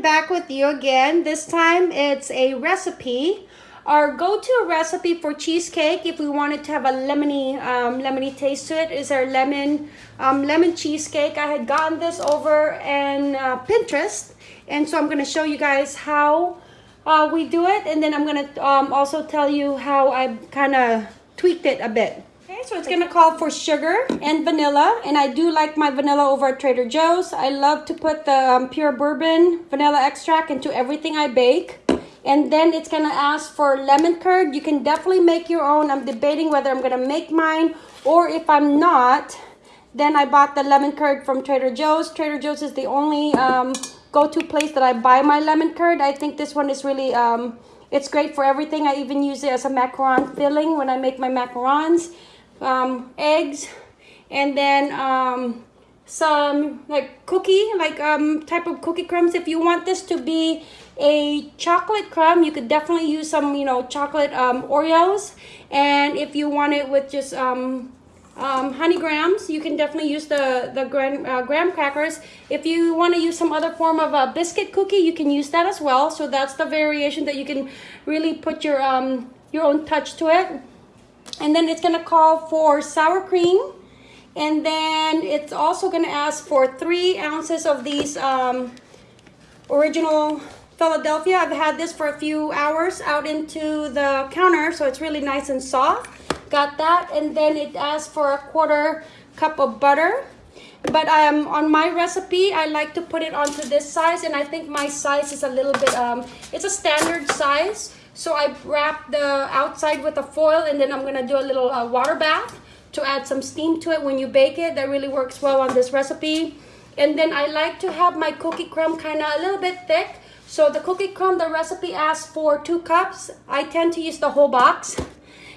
back with you again. This time it's a recipe. Our go-to recipe for cheesecake, if we wanted to have a lemony, um, lemony taste to it, is our lemon, um, lemon cheesecake. I had gotten this over in uh, Pinterest, and so I'm going to show you guys how uh, we do it, and then I'm going to um, also tell you how I kind of tweaked it a bit. Okay, so it's gonna call for sugar and vanilla, and I do like my vanilla over at Trader Joe's. I love to put the um, pure bourbon vanilla extract into everything I bake. And then it's gonna ask for lemon curd. You can definitely make your own. I'm debating whether I'm gonna make mine or if I'm not, then I bought the lemon curd from Trader Joe's. Trader Joe's is the only um, go-to place that I buy my lemon curd. I think this one is really, um, it's great for everything. I even use it as a macaron filling when I make my macarons um, eggs, and then um, some like cookie, like um, type of cookie crumbs. If you want this to be a chocolate crumb, you could definitely use some, you know, chocolate um, Oreos. And if you want it with just um, um, honey grahams, you can definitely use the, the graham, uh, graham crackers. If you want to use some other form of a biscuit cookie, you can use that as well. So that's the variation that you can really put your, um, your own touch to it and then it's gonna call for sour cream and then it's also gonna ask for three ounces of these um, original Philadelphia. I've had this for a few hours out into the counter so it's really nice and soft. Got that and then it asks for a quarter cup of butter but um, on my recipe I like to put it onto this size and I think my size is a little bit um, it's a standard size so I wrap the outside with a foil and then I'm gonna do a little uh, water bath to add some steam to it when you bake it. That really works well on this recipe. And then I like to have my cookie crumb kind of a little bit thick. So the cookie crumb, the recipe asks for two cups. I tend to use the whole box.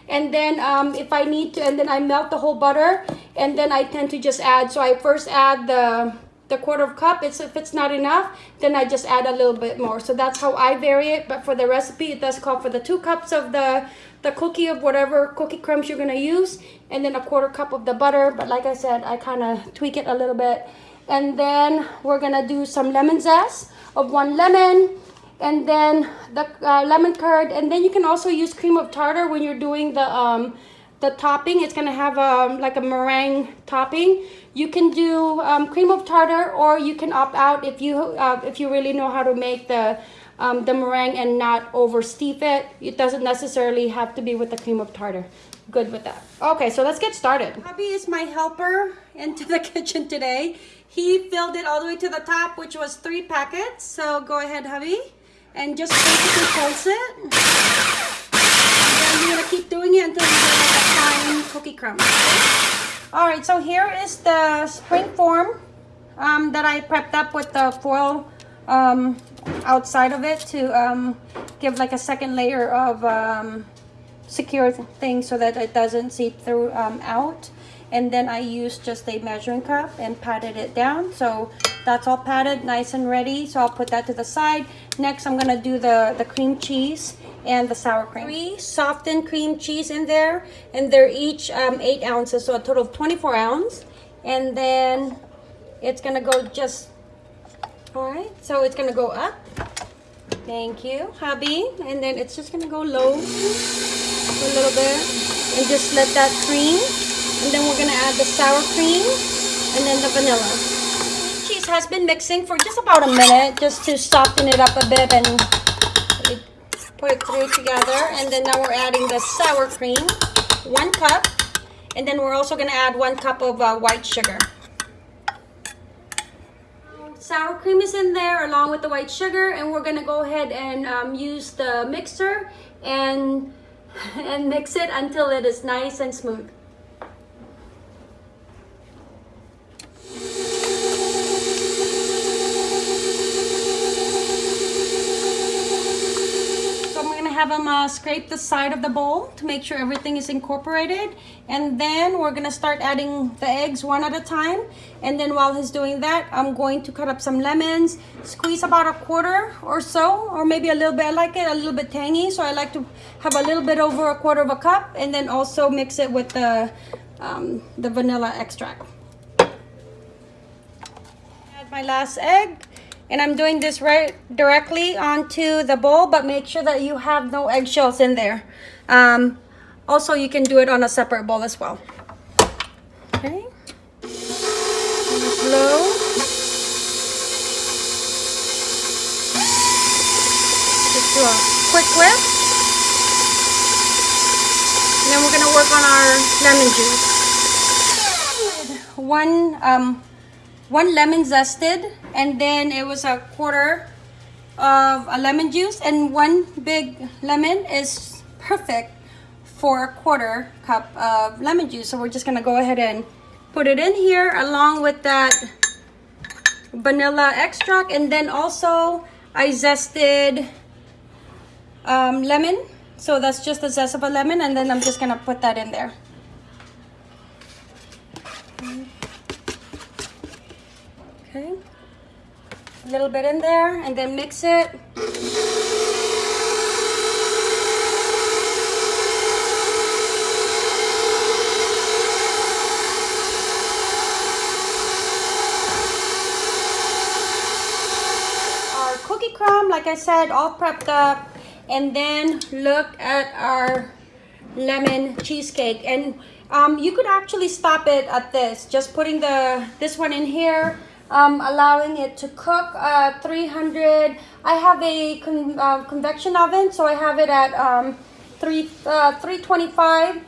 And then um, if I need to, and then I melt the whole butter and then I tend to just add, so I first add the the quarter of cup. It's If it's not enough, then I just add a little bit more. So that's how I vary it. But for the recipe, it does call for the two cups of the, the cookie of whatever cookie crumbs you're going to use. And then a quarter cup of the butter. But like I said, I kind of tweak it a little bit. And then we're going to do some lemon zest of one lemon and then the uh, lemon curd and then you can also use cream of tartar when you're doing the um, the topping it's gonna have um, like a meringue topping you can do um, cream of tartar or you can opt out if you uh, if you really know how to make the um, the meringue and not over steep it. It doesn't necessarily have to be with the cream of tartar. Good with that. Okay so let's get started. Hubby is my helper into the kitchen today. He filled it all the way to the top which was three packets. So go ahead hubby and just basically pulse it. And you're gonna keep doing it until you get like a fine cookie crumb. All right, so here is the spring form um, that I prepped up with the foil um, outside of it to um, give like a second layer of um, secure thing so that it doesn't seep through um, out. And then I used just a measuring cup and patted it down. So that's all patted, nice and ready. So I'll put that to the side. Next, I'm gonna do the, the cream cheese and the sour cream. Three softened cream cheese in there, and they're each um, eight ounces, so a total of 24 ounce. And then it's gonna go just, all right, so it's gonna go up. Thank you, hubby. And then it's just gonna go low a little bit and just let that cream. And then we're gonna add the sour cream and then the vanilla. Cheese has been mixing for just about a minute just to soften it up a bit and put it through together and then now we're adding the sour cream one cup and then we're also going to add one cup of uh, white sugar. Sour cream is in there along with the white sugar and we're going to go ahead and um, use the mixer and and mix it until it is nice and smooth have them uh, scrape the side of the bowl to make sure everything is incorporated. And then we're gonna start adding the eggs one at a time. And then while he's doing that, I'm going to cut up some lemons, squeeze about a quarter or so, or maybe a little bit. I like it a little bit tangy, so I like to have a little bit over a quarter of a cup and then also mix it with the, um, the vanilla extract. Add my last egg And I'm doing this right directly onto the bowl, but make sure that you have no eggshells in there. Um, also, you can do it on a separate bowl as well. Okay. Low. Just do a quick whip. And then we're gonna work on our lemon juice. One, um, one lemon zested, and then it was a quarter of a lemon juice, and one big lemon is perfect for a quarter cup of lemon juice. So we're just gonna go ahead and put it in here along with that vanilla extract. And then also I zested um, lemon. So that's just the zest of a lemon. And then I'm just gonna put that in there. Okay. A little bit in there and then mix it. Our cookie crumb, like I said, all prepped up. And then look at our lemon cheesecake. And um, you could actually stop it at this. Just putting the this one in here. Um, allowing it to cook uh, 300 I have a con uh, convection oven so I have it at um, 3 uh, 325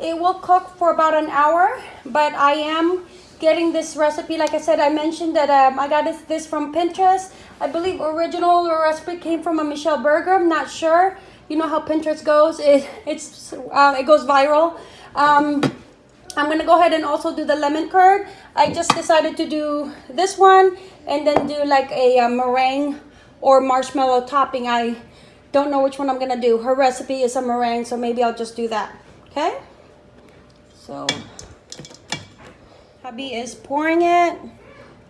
it will cook for about an hour but I am getting this recipe like I said I mentioned that um, I got this, this from Pinterest I believe original recipe came from a Michelle Berger. I'm not sure. You know how Pinterest goes. It it's uh, it goes viral. Um, I'm gonna go ahead and also do the lemon curd. I just decided to do this one and then do like a, a uh, meringue or marshmallow topping. I don't know which one I'm gonna do. Her recipe is a meringue, so maybe I'll just do that. Okay. So hubby is pouring it.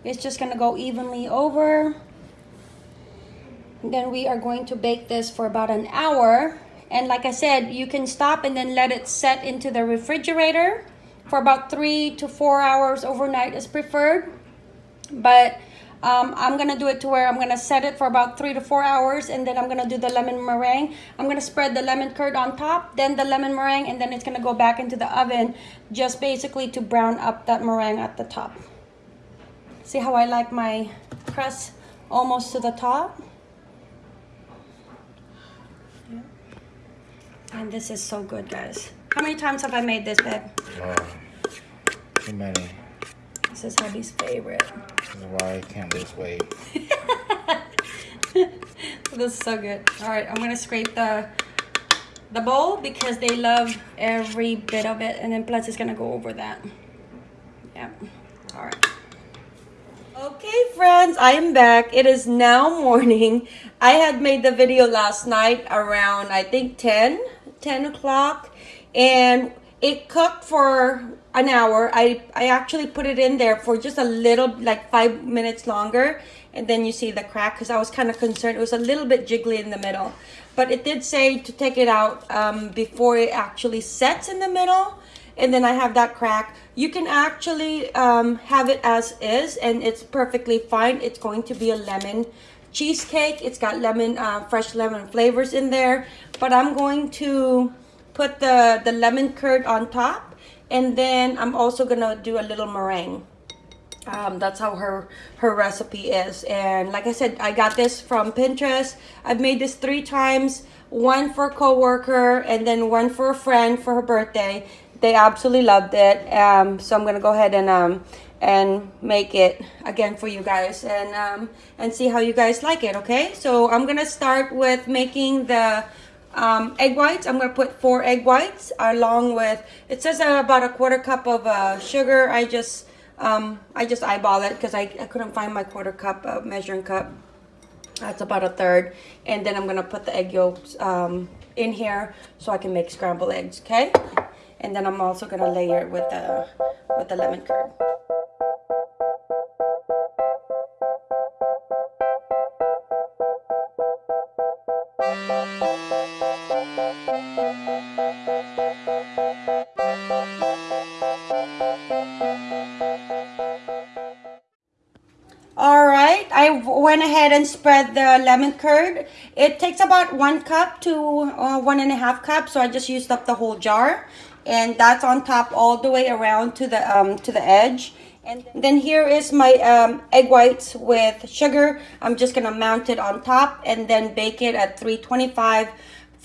It's just gonna go evenly over. Then we are going to bake this for about an hour. And like I said, you can stop and then let it set into the refrigerator for about three to four hours overnight is preferred. But um, I'm gonna do it to where I'm gonna set it for about three to four hours and then I'm gonna do the lemon meringue. I'm gonna spread the lemon curd on top, then the lemon meringue, and then it's gonna go back into the oven just basically to brown up that meringue at the top. See how I like my crust almost to the top? And this is so good, guys. How many times have I made this, babe? Uh, too many. This is hubby's favorite. This is why I can't lose weight. this is so good. All right, I'm gonna scrape the the bowl because they love every bit of it, and then plus it's gonna go over that. Yeah. All right. Okay, friends, I am back. It is now morning. I had made the video last night around, I think, 10 10 o'clock and it cooked for an hour. I, I actually put it in there for just a little, like five minutes longer. And then you see the crack because I was kind of concerned. It was a little bit jiggly in the middle. But it did say to take it out um, before it actually sets in the middle. And then I have that crack. You can actually um, have it as is and it's perfectly fine. It's going to be a lemon cheesecake. It's got lemon, uh, fresh lemon flavors in there. But I'm going to put the, the lemon curd on top. And then I'm also to do a little meringue. Um, that's how her her recipe is and like I said I got this from Pinterest I've made this three times one for a co-worker and then one for a friend for her birthday they absolutely loved it um, so I'm gonna go ahead and um, and make it again for you guys and um, and see how you guys like it okay so I'm gonna start with making the um, egg whites I'm gonna put four egg whites along with it says uh, about a quarter cup of uh, sugar. I just um, I just eyeball it because I, I couldn't find my quarter cup of measuring cup. That's about a third. And then I'm gonna put the egg yolks um, in here so I can make scrambled eggs okay? And then I'm also gonna layer it with the with the lemon curd I went ahead and spread the lemon curd. It takes about one cup to uh, one and a half cup, so I just used up the whole jar, and that's on top all the way around to the um, to the edge. And then here is my um, egg whites with sugar. I'm just gonna mount it on top and then bake it at 325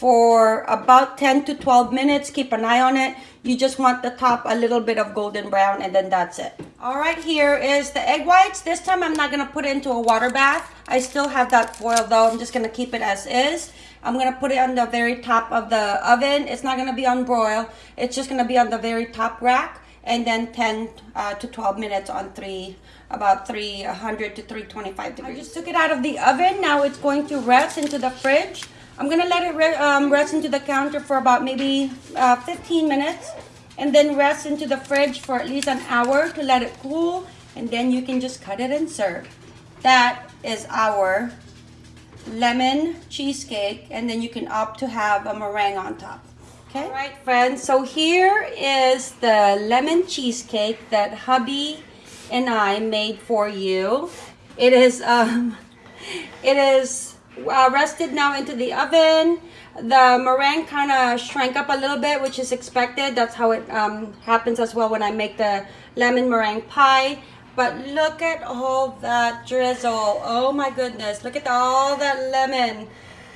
for about 10 to 12 minutes. Keep an eye on it. You just want the top a little bit of golden brown and then that's it. All right, here is the egg whites. This time I'm not gonna put it into a water bath. I still have that foil though. I'm just gonna keep it as is. I'm gonna put it on the very top of the oven. It's not gonna be on broil. It's just gonna be on the very top rack and then 10 uh, to 12 minutes on three about 300 to 325 degrees. I just took it out of the oven. Now it's going to rest into the fridge. I'm gonna let it re um, rest into the counter for about maybe uh, 15 minutes and then rest into the fridge for at least an hour to let it cool and then you can just cut it and serve. That is our lemon cheesecake and then you can opt to have a meringue on top. Okay. All right, friends. So here is the lemon cheesecake that hubby and I made for you. It is um, it is uh, rested now into the oven. The meringue kind of shrank up a little bit, which is expected. That's how it um, happens as well when I make the lemon meringue pie. But look at all that drizzle. Oh my goodness. Look at all that lemon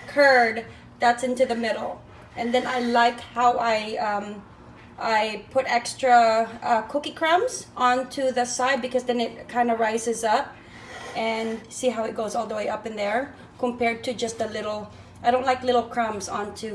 curd that's into the middle. And then I like how I um, I put extra uh, cookie crumbs onto the side because then it kind of rises up and see how it goes all the way up in there compared to just a little I don't like little crumbs onto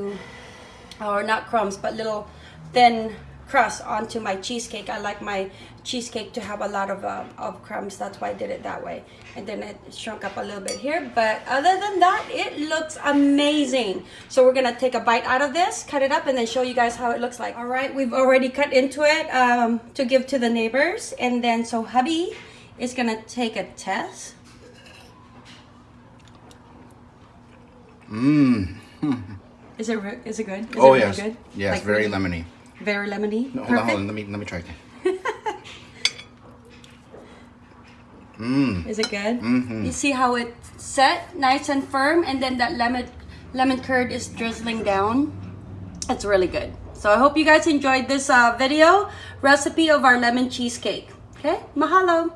or not crumbs but little thin crust onto my cheesecake. I like my cheesecake to have a lot of, uh, of crumbs. That's why I did it that way. And then it shrunk up a little bit here. But other than that it looks amazing. So we're gonna take a bite out of this cut it up and then show you guys how it looks like. All right we've already cut into it um, to give to the neighbors. And then so hubby is gonna take a test Mmm. is it is it good is oh it yes. good Yes, Like very really- lemony. very lemony No, hold on, Perfect. hold on. Let me let me try again. Mmm. Is it good? Mhm. You see how it set, nice and firm, and then that lemon lemon curd is drizzling down. It's really good. So I hope you guys enjoyed this uh, video recipe of our lemon cheesecake. Okay, mahalo.